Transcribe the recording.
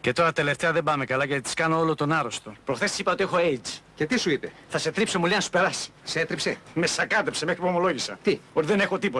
Και τώρα τελευταία δεν πάμε καλά γιατί τις κάνω όλο τον άρρωστο. Προχθές είπα ότι έχω AIDS. Και τι σου είπε, Θα σε τρίψω, μου λέει να σου περάσει. σε έτριψε; Με σακάτεψε μέχρι που ομολόγησα. Τι; Ότι δεν έχω τίποτα.